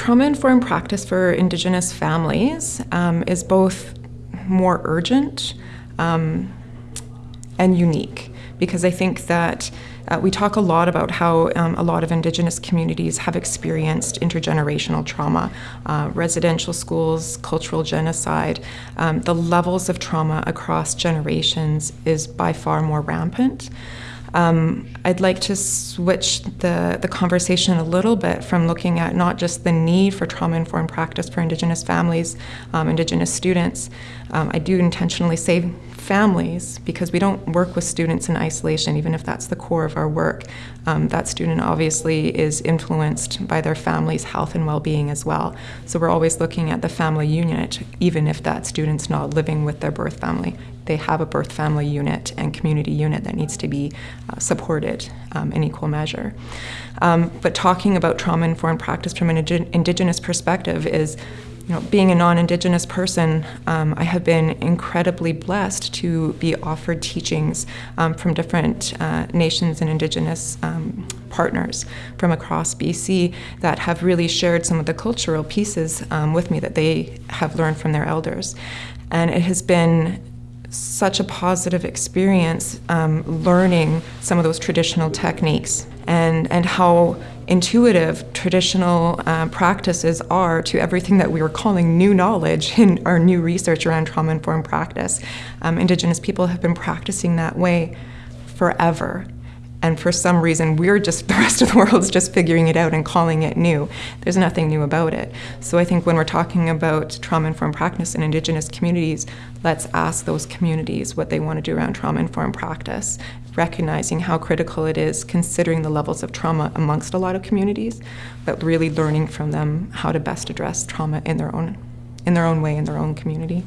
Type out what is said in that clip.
Trauma informed practice for Indigenous families um, is both more urgent um, and unique because I think that uh, we talk a lot about how um, a lot of Indigenous communities have experienced intergenerational trauma, uh, residential schools, cultural genocide. Um, the levels of trauma across generations is by far more rampant. Um, I'd like to switch the, the conversation a little bit from looking at not just the need for trauma informed practice for Indigenous families, um, Indigenous students. Um, I do intentionally say families because we don't work with students in isolation, even if that's the core of our work. Um, that student obviously is influenced by their family's health and well being as well. So we're always looking at the family unit, even if that student's not living with their birth family. They have a birth family unit and community unit that needs to be uh, supported um, in equal measure. Um, but talking about trauma informed practice from an Indigenous perspective is you know, being a non-Indigenous person, um, I have been incredibly blessed to be offered teachings um, from different uh, nations and Indigenous um, partners from across BC that have really shared some of the cultural pieces um, with me that they have learned from their elders. And it has been such a positive experience um, learning some of those traditional techniques and, and how intuitive traditional uh, practices are to everything that we were calling new knowledge in our new research around trauma informed practice. Um, Indigenous people have been practicing that way forever. And for some reason, we're just, the rest of the world's just figuring it out and calling it new. There's nothing new about it. So I think when we're talking about trauma informed practice in Indigenous communities, let's ask those communities what they want to do around trauma informed practice recognizing how critical it is, considering the levels of trauma amongst a lot of communities, but really learning from them how to best address trauma in their own, in their own way, in their own community.